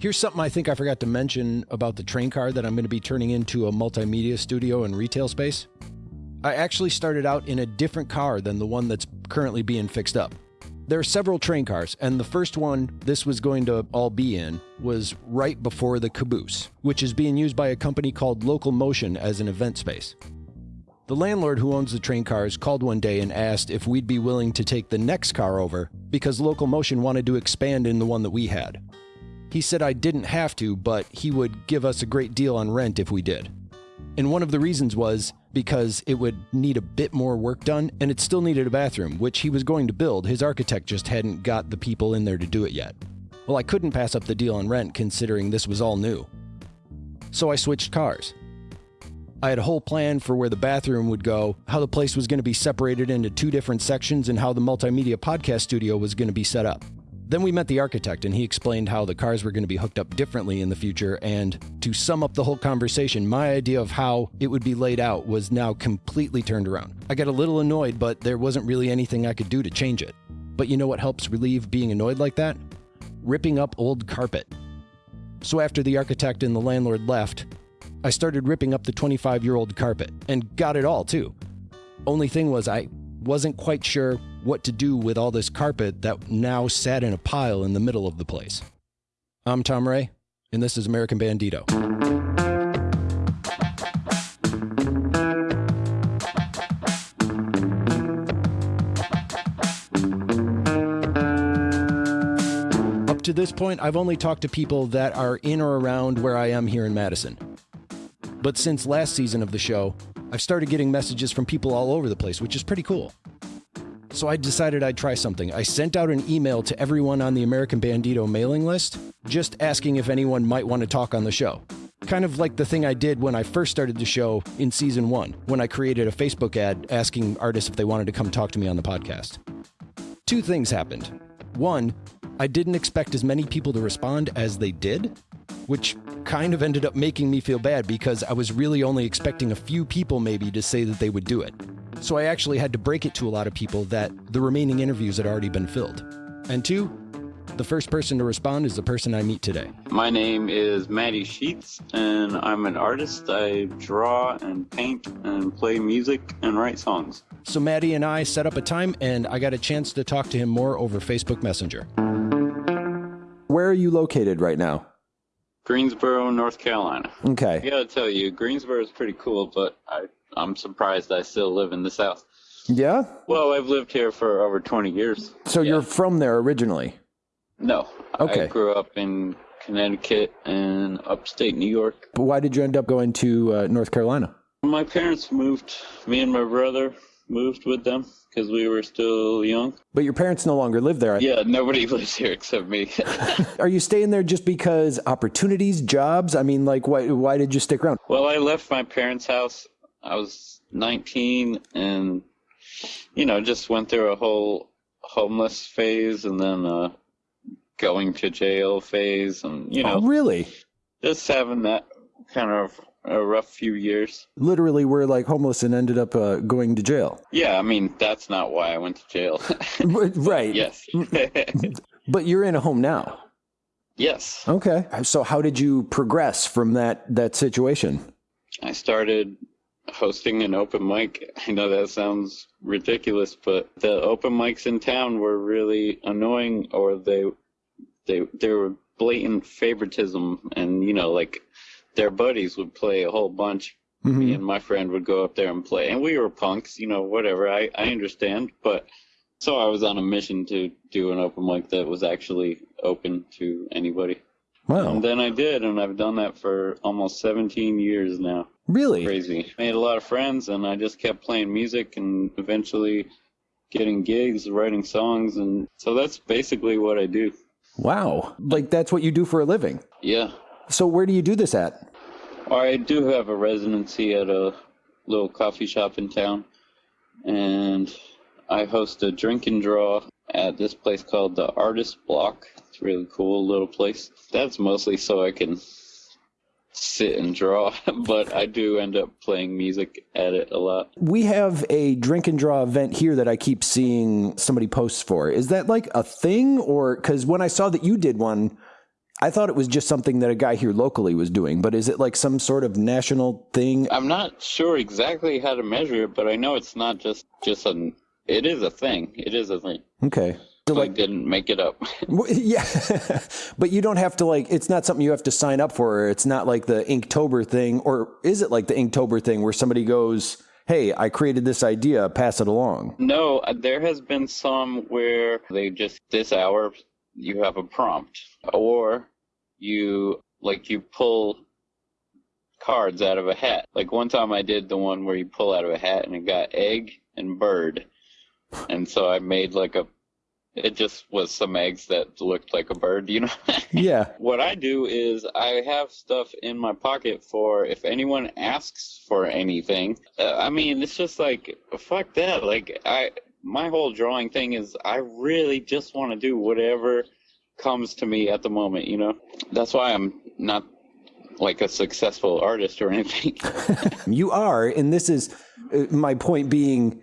Here's something I think I forgot to mention about the train car that I'm going to be turning into a multimedia studio and retail space. I actually started out in a different car than the one that's currently being fixed up. There are several train cars, and the first one this was going to all be in was right before the caboose, which is being used by a company called Local Motion as an event space. The landlord who owns the train cars called one day and asked if we'd be willing to take the next car over because Local Motion wanted to expand in the one that we had. He said I didn't have to, but he would give us a great deal on rent if we did. And one of the reasons was because it would need a bit more work done and it still needed a bathroom, which he was going to build. His architect just hadn't got the people in there to do it yet. Well, I couldn't pass up the deal on rent considering this was all new. So I switched cars. I had a whole plan for where the bathroom would go, how the place was going to be separated into two different sections, and how the multimedia podcast studio was going to be set up. Then we met the architect, and he explained how the cars were going to be hooked up differently in the future. And to sum up the whole conversation, my idea of how it would be laid out was now completely turned around. I got a little annoyed, but there wasn't really anything I could do to change it. But you know what helps relieve being annoyed like that? Ripping up old carpet. So after the architect and the landlord left, I started ripping up the 25 year old carpet and got it all too. Only thing was, I wasn't quite sure what to do with all this carpet that now sat in a pile in the middle of the place. I'm Tom Ray, and this is American Bandito. Up to this point, I've only talked to people that are in or around where I am here in Madison. But since last season of the show, I've started getting messages from people all over the place, which is pretty cool. So I decided I'd try something. I sent out an email to everyone on the American Bandito mailing list, just asking if anyone might want to talk on the show. Kind of like the thing I did when I first started the show in season one, when I created a Facebook ad asking artists if they wanted to come talk to me on the podcast. Two things happened. One, I didn't expect as many people to respond as they did, which kind of ended up making me feel bad because I was really only expecting a few people maybe to say that they would do it. So I actually had to break it to a lot of people that the remaining interviews had already been filled. And two, the first person to respond is the person I meet today. My name is Maddie Sheets, and I'm an artist. I draw and paint and play music and write songs. So Maddie and I set up a time, and I got a chance to talk to him more over Facebook Messenger. Where are you located right now? Greensboro, North Carolina. Okay. I gotta tell you, Greensboro is pretty cool, but I, I'm surprised I still live in the South. Yeah? Well, I've lived here for over 20 years. So Yeah. you're from there originally? No. Okay. I grew up in Connecticut and upstate New York. But why did you end up going to uh, North Carolina? My parents moved, me and my brother moved with them because we were still young. But your parents no longer live there. Yeah, nobody lives here except me. Are you staying there just because opportunities, jobs? I mean, like, why, why did you stick around? well, I left my parents' house. I was 19 and, you know, just went through a whole homeless phase and then uh, going to jail phase and, you know, oh, really? just having that kind of a rough few years. Literally, were like homeless and ended up uh, going to jail. Yeah, I mean, that's not why I went to jail. right. yes. But you're in a home now. yes. Okay. So how did you progress from that that situation? I started hosting an open mic. I know that sounds ridiculous, but the open mics in town were really annoying or they they they were blatant favoritism and you know like their buddies would play a whole bunch me mm-hmm. and my friend would go up there and play and we were punks you know whatever i i understand but so i was on a mission to do an open mic that was actually open to anybody Wow. and then i did and i've done that for almost 17 years now Really? crazy. Made a lot of friends, and I just kept playing music and eventually getting gigs, writing songs, and so that's basically what I do. Wow. Like that's what you do for a living. Yeah. So where do you do this at? I do have a residency at a little coffee shop in town, and I host a drink and draw at this place called the Artist Block. It's a really cool little place. That's mostly so I can sit and draw, but I do end up playing music at it a lot. We have a drink and draw event here that I keep seeing somebody posts for. Is that like a thing or cuz when I saw that you did one I thought it was just something that a guy here locally was doing, but is it like some sort of national thing? I'm not sure exactly how to measure it, but I know it's not just just an. It is a thing. It is a thing. Okay. So I like, didn't make it up. yeah, but you don't have to like. It's not something you have to sign up for. It's not like the Inktober thing, or is it like the Inktober thing where somebody goes, "Hey, I created this idea, pass it along." no, uh, there has been some where they just this hour you have a prompt, or you like you pull cards out of a hat. Like one time I did the one where you pull out of a hat and it got egg and bird. And so I made like a it just was some eggs that looked like a bird, you know. Yeah. what I do is I have stuff in my pocket for if anyone asks for anything. Uh, I mean, it's just like fuck that. Like I my whole drawing thing is I really just want to do whatever comes to me at the moment, you know. That's why I'm not like a successful artist or anything. You are, and this is uh, my point being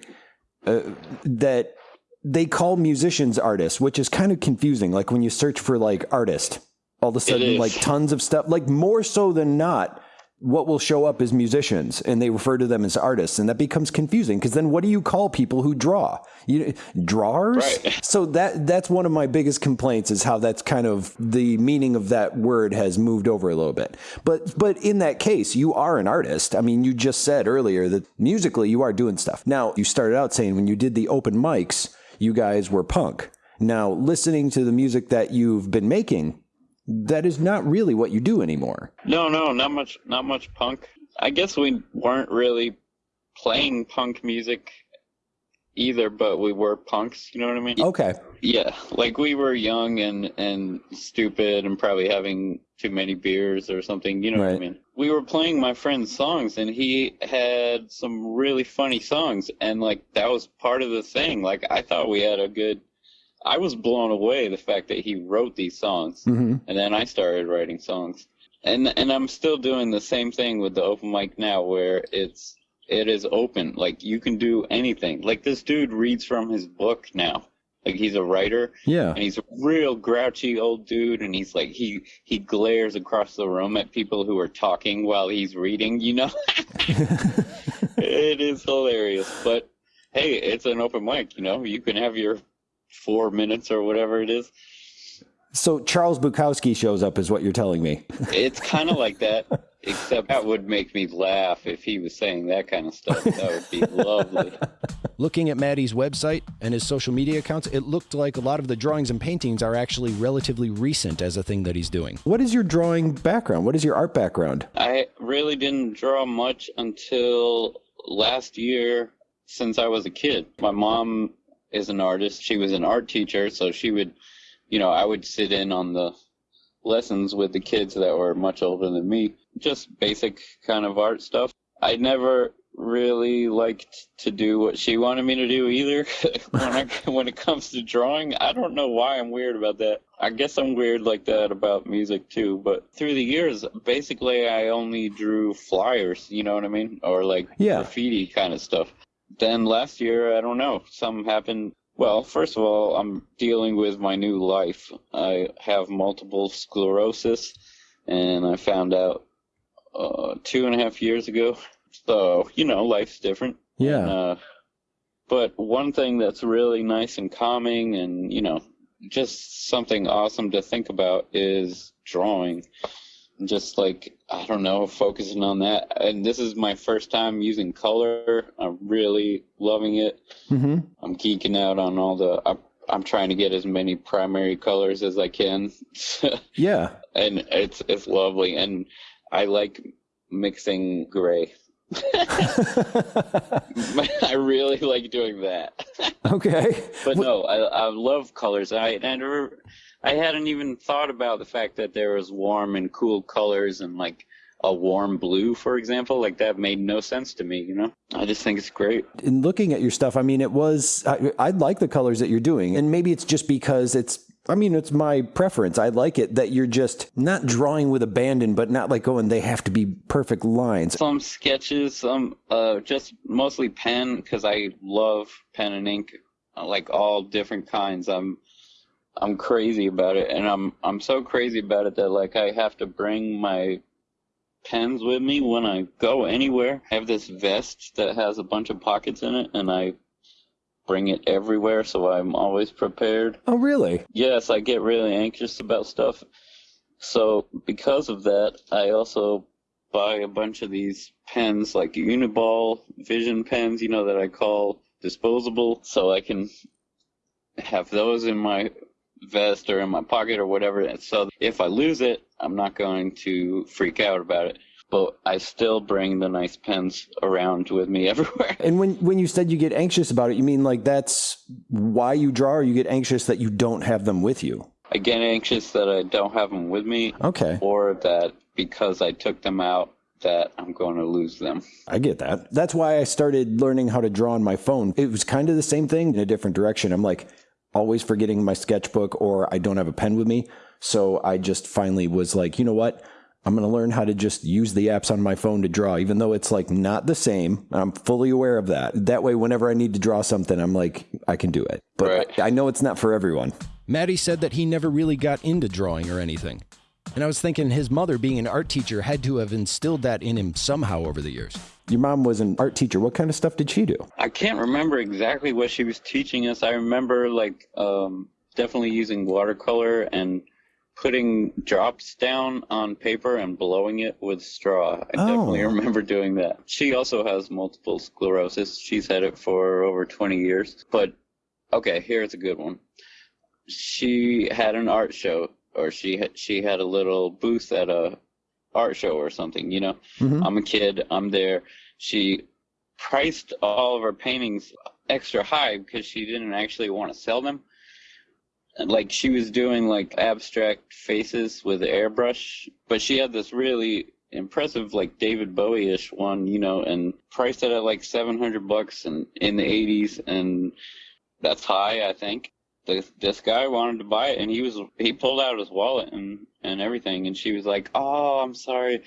uh, that they call musicians artists, which is kind of confusing. Like when you search for like artist, all of a sudden, like tons of stuff, like more so than not, what will show up as musicians, and they refer to them as artists, and that becomes confusing because then what do you call people who draw? You drawers. Right. So that that's one of my biggest complaints is how that's kind of the meaning of that word has moved over a little bit. But but in that case, you are an artist. I mean, you just said earlier that musically you are doing stuff. Now, you started out saying when you did the open mics, you guys were punk. Now, listening to the music that you've been making, that is not really what you do anymore. no, no, not much not much punk. I guess we weren't really playing punk music either, but we were punks, you know what I mean? Okay. Yeah, like we were young and and stupid and probably having too many beers or something. You know what I mean? We were playing my friend's songs and he had some really funny songs and like that was part of the thing. Like I thought we had a good. I was blown away the fact that he wrote these songs hmm and then I started writing songs. And and I'm still doing the same thing with the open mic now where it's it is open. Like you can do anything. Like this dude reads from his book now. Like he's a writer Yeah. and he's a real grouchy old dude and he's like he he glares across the room at people who are talking while he's reading, you know? it is hilarious. But hey, it's an open mic, you know. You can have your 4 minutes or whatever it is. So Charles Bukowski shows up, is what you're telling me. It's kind of like that, except that would make me laugh if he was saying that kind of stuff. That would be lovely. Looking at Maddie's website and his social media accounts, it looked like a lot of the drawings and paintings are actually relatively recent as a thing that he's doing. What is your drawing background? What is your art background? I really didn't draw much until last year since I was a kid. My mom is an artist. She was an art teacher, so she would, you know, I would sit in on the lessons with the kids that were much older than me. Just basic kind of art stuff. I never really liked to do what she wanted me to do either when I, when it comes to drawing. I don't know why I'm weird about that. I guess I'm weird like that about music too, but through the years basically I only drew flyers, you know what I mean? Or like Yeah. graffiti kind of stuff. Then last year, I don't know, something happened well, first of all, I'm dealing with my new life. I have multiple sclerosis, and I found out uh, two and a half years ago. So, you know, life's different. Yeah. And, uh, but one thing that's really nice and calming and, you know, just something awesome to think about is drawing. Just like, I don't know, focusing on that. And this is my first time using color. I'm really loving it. hmm I'm geeking out on all the. I'm, I'm trying to get as many primary colors as I can, Yeah. and it's it's lovely. And I like mixing gray. I really like doing that. okay. But no, I I love colors. I I never, I hadn't even thought about the fact that there was warm and cool colors and like a warm blue, for example. Like that made no sense to me. You know, I just think it's great. in looking at your stuff, I mean, it was, I, I like the colors that you're doing. And maybe it's just because it's, I mean, it's my preference. I like it that you're just not drawing with abandon, but not like going, they have to be perfect lines. some sketches, some uh, just mostly pen because I love pen and ink, like all different kinds. I'm I'm crazy about it, and I'm I'm so crazy about it that like I have to bring my pens with me when I go anywhere. I have this vest that has a bunch of pockets in it, and I bring it everywhere, so I'm always prepared. Oh, really? Yes, I get really anxious about stuff. So because of that, I also buy a bunch of these pens, like Uniball Vision pens, you know, that I call disposable, so I can have those in my vest or in my pocket or whatever. So if I lose it, I'm not going to freak out about it. But I still bring the nice pens around with me everywhere. And when when you said you get anxious about it, you mean like that's why you draw, or you get anxious that you don't have them with you? I get anxious that I don't have them with me. Okay. Or that because I took them out that I'm going to lose them. I get that. That's why I started learning how to draw on my phone. It was kind of the same thing in a different direction. I'm like always forgetting my sketchbook or I don't have a pen with me. So I just finally was like, you know what? I'm going to learn how to just use the apps on my phone to draw, even though it's like not the same. I'm fully aware of that. That way, whenever I need to draw something, I'm like, I can do it. But Right. I, I know it's not for everyone. Maddie said that he never really got into drawing or anything. And I was thinking his mother, being an art teacher, had to have instilled that in him somehow over the years. Your mom was an art teacher. What kind of stuff did she do? I can't remember exactly what she was teaching us. I remember like um, definitely using watercolor and putting drops down on paper and blowing it with straw. I definitely Oh. remember doing that. She also has multiple sclerosis. She's had it for over 20 years. But okay, here's a good one. She had an art show or she had, she had a little booth at a art show or something, you know. Mhm. I'm a kid, I'm there. She priced all of her paintings extra high because she didn't actually want to sell them. Like she was doing like abstract faces with airbrush, but she had this really impressive like David Bowie-ish one, you know, and priced it at like 700 bucks and in the 80s and that's high, I think. This, this guy wanted to buy it and he was he pulled out his wallet and and everything and she was like, "Oh, I'm sorry.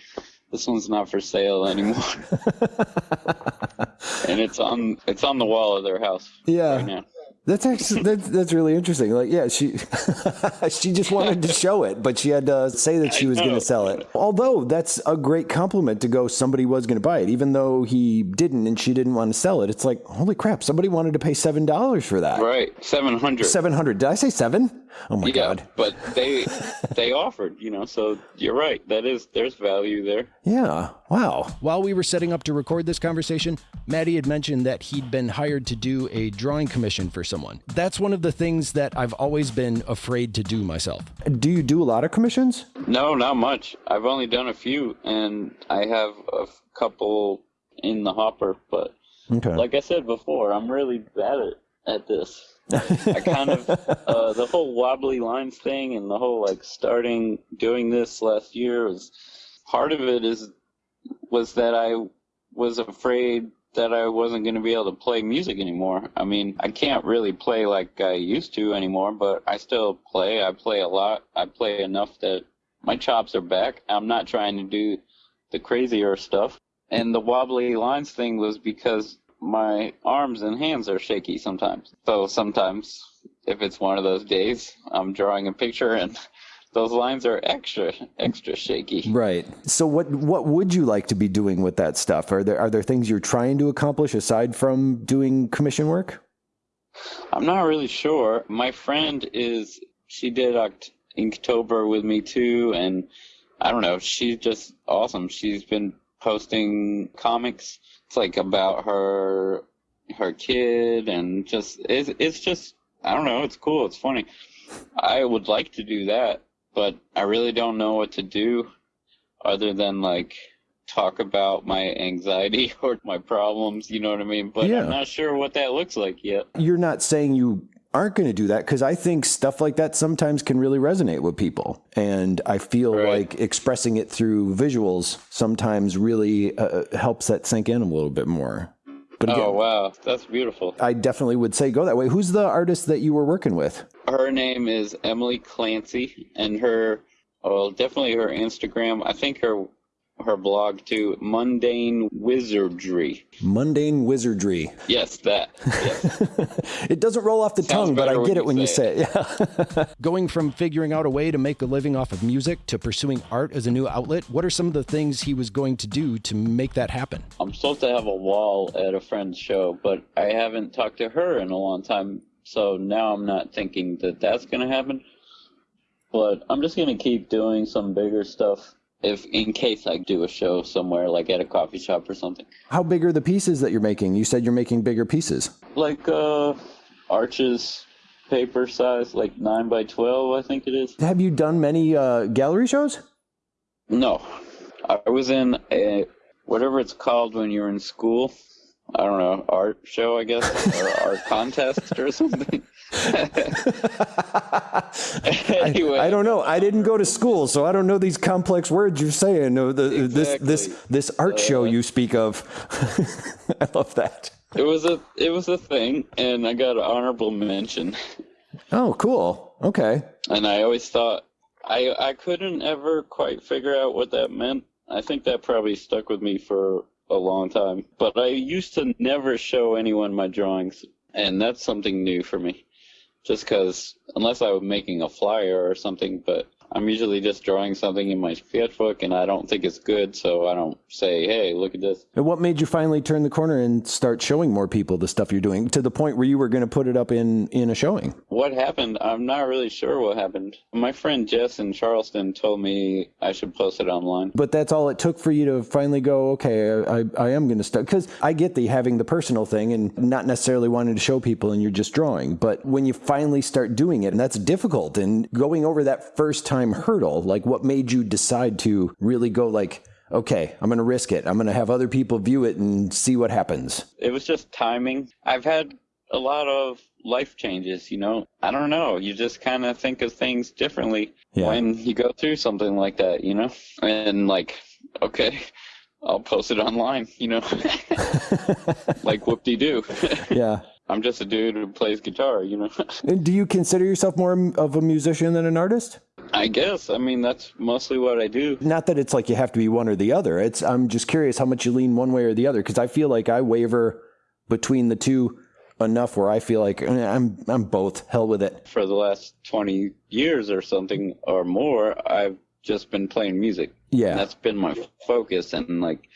This one's not for sale anymore." and it's on it's on the wall of their house Yeah. right. That's actually that's that's really interesting. Like, yeah, she she just wanted to show it, but she had to say that she was going to sell it. Although that's a great compliment to go. Somebody was going to buy it, even though he didn't, and she didn't want to sell it. It's like, holy crap! Somebody wanted to pay seven dollars for that. Right, 700. Seven hundred. Did I say seven? Oh my yeah, god. but they they offered, you know, so you're right. That is there's value there. Yeah. Wow. While we were setting up to record this conversation, Maddie had mentioned that he'd been hired to do a drawing commission for someone. That's one of the things that I've always been afraid to do myself. Do you do a lot of commissions? No, not much. I've only done a few and I have a couple in the hopper, but Okay. like I said before, I'm really bad at, at this. I kind of uh, the whole wobbly lines thing and the whole like starting doing this last year was part of it is was that I was afraid that I wasn't going to be able to play music anymore. I mean, I can't really play like I used to anymore, but I still play. I play a lot. I play enough that my chops are back. I'm not trying to do the crazier stuff. And the wobbly lines thing was because my arms and hands are shaky sometimes. So sometimes, if it's one of those days, I'm drawing a picture and those lines are extra, extra shaky. Right. So what what would you like to be doing with that stuff? Are there are there things you're trying to accomplish aside from doing commission work? I'm not really sure. My friend is, she did Oct- Inktober with me too, and I don't know, she's just awesome. She's been posting comics. It's like about her, her kid, and just, it's, it's just, I don't know, it's cool, it's funny. I would like to do that, but I really don't know what to do other than like talk about my anxiety or my problems, you know what I mean? But Yeah. I'm not sure what that looks like yet. You're not saying you aren't going to do that because I think stuff like that sometimes can really resonate with people, and I feel Right. like expressing it through visuals sometimes really uh, helps that sink in a little bit more. But again, Oh wow, that's beautiful. I definitely would say go that way. Who's the artist that you were working with? Her name is Emily Clancy, and her, well, definitely her Instagram. I think her her blog to Mundane Wizardry. Mundane Wizardry. Yes, that. Yes. it doesn't roll off the Sounds tongue, but I get it you when you say say it. Yeah. Going from figuring out a way to make a living off of music to pursuing art as a new outlet, what are some of the things he was going to do to make that happen? I'm supposed to have a wall at a friend's show, but I haven't talked to her in a long time, so now I'm not thinking that that's going to happen. But I'm just going to keep doing some bigger stuff if in case I do a show somewhere like at a coffee shop or something. How big are the pieces that you're making? You said you're making bigger pieces. Like uh arches paper size like 9 by 12 I think it is. Have you done many uh, gallery shows? No. I was in a whatever it's called when you're in school. I don't know, art show, I guess, or art contest or something. anyway, I don't know. I didn't go to school, so I don't know these complex words you're saying. No, the, This this this art show uh, you speak of. I love that. it was a it was a thing, and I got an honorable mention. Oh, cool. Okay. And I always thought I I couldn't ever quite figure out what that meant. I think that probably stuck with me for a long time. But I used to never show anyone my drawings, and that's something new for me. Just because, unless I was making a flyer or something, but I'm usually just drawing something in my sketchbook, and I don't think it's good, so I don't say, "Hey, look at this." And what made you finally turn the corner and start showing more people the stuff you're doing to the point where you were going to put it up in in a showing? What happened? I'm not really sure what happened. My friend Jess in Charleston told me I should post it online. But that's all it took for you to finally go, okay, I, I am going to start. Because I get the having the personal thing and not necessarily wanting to show people and you're just drawing. But when you finally start doing it, and that's difficult, and going over that first time hurdle, like what made you decide to really go, like, okay, I'm going to risk it. I'm going to have other people view it and see what happens. It was just timing. I've had a lot of life changes, you know. I don't know. You just kind of think of things differently Yeah. when you go through something like that, you know? And like, okay, I'll post it online, you know? like whoop de doo. Yeah. I'm just a dude who plays guitar, you know? And do you consider yourself more of a musician than an artist? I guess. I mean, that's mostly what I do. Not that it's like you have to be one or the other. It's I'm just curious how much you lean one way or the other because I feel like I waver between the two enough where I feel like eh, I'm I'm both. Hell with it. For the last 20 years or something or more, I've just been playing music. Yeah. That's been my focus. And like,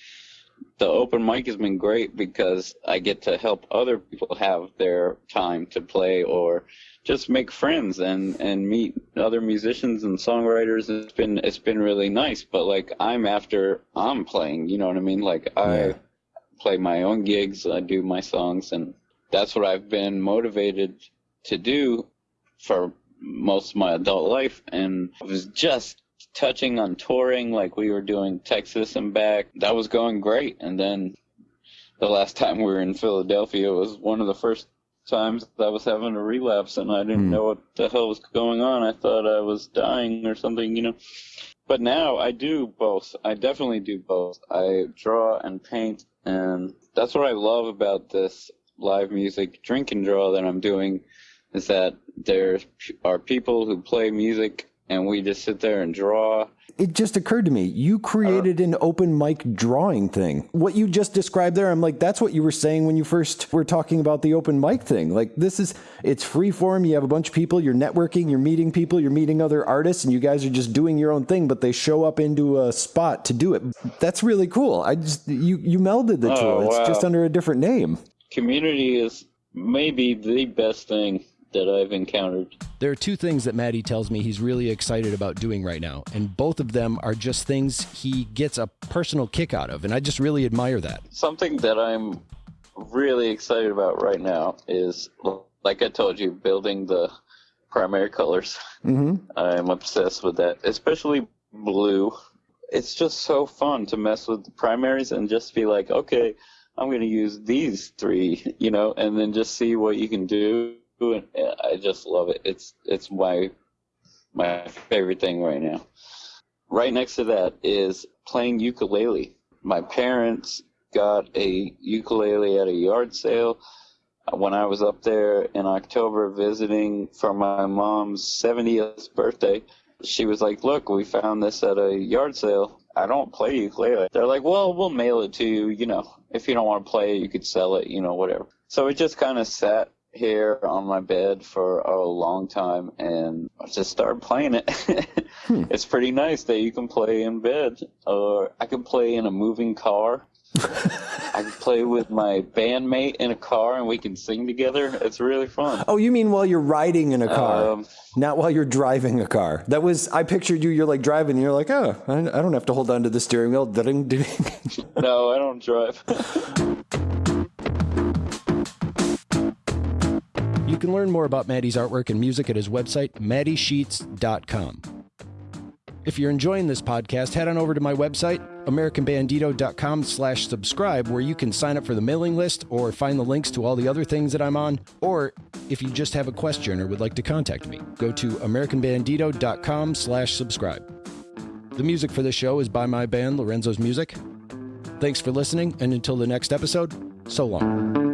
the open mic has been great because I get to help other people have their time to play or just make friends and, and meet other musicians and songwriters. It's been, it's been really nice. But like, I'm after I'm playing, you know what I mean? Like, I Yeah. play my own gigs, I do my songs, and that's what I've been motivated to do for most of my adult life. And I was just touching on touring, like we were doing Texas and back. That was going great. And then the last time we were in Philadelphia was one of the first times I was having a relapse and I didn't Hmm. know what the hell was going on. I thought I was dying or something, you know. But now I do both. I definitely do both. I draw and paint, and that's what I love about this live music drink and draw that I'm doing is that there are people who play music and we just sit there and draw. It just occurred to me, you created an open mic drawing thing. What you just described there, I'm like, that's what you were saying when you first were talking about the open mic thing. Like, this is, it's free form. You have a bunch of people, you're networking, you're meeting people, you're meeting other artists, and you guys are just doing your own thing, but they show up into a spot to do it. That's really cool. I just, you, you melded the two. Oh, It's wow. just under a different name. Community is maybe the best thing that I've encountered. There are two things that Maddie tells me he's really excited about doing right now, and both of them are just things he gets a personal kick out of, and I just really admire that. Something that I'm really excited about right now is, like I told you, building the primary colors. hmm I'm obsessed with that, especially blue. It's just so fun to mess with the primaries and just be like, okay, I'm going to use these three, you know, and then just see what you can do. And I just love it. It's it's my my favorite thing right now. Right next to that is playing ukulele. My parents got a ukulele at a yard sale uh, when I was up there in October visiting for my mom's 70th birthday. She was like, Look, we found this at a yard sale. I don't play ukulele. They're like, well, we'll mail it to you. You know, if you don't want to play it, you could sell it. You know, whatever. So it just kind of sat here on my bed for a long time, and I just started playing it. hmm. It's pretty nice that you can play in bed, or I can play in a moving car. I can play with my bandmate in a car and we can sing together. It's really fun. Oh, you mean while you're riding in a car, um, not while you're driving a car? That was I pictured you. You're like driving. and You're like, oh, I, I don't have to hold on to the steering wheel. no, I don't drive. you can learn more about Maddie's artwork and music at his website, maddiesheets.com. If you're enjoying this podcast, head on over to my website, americanbandito.com slash subscribe, where you can sign up for the mailing list or find the links to all the other things that I'm on. Or if you just have a question or would like to contact me, go to americanbandito.com slash subscribe. The music for this show is by my band, Lorenzo's Music. Thanks for listening, and until the next episode, so long.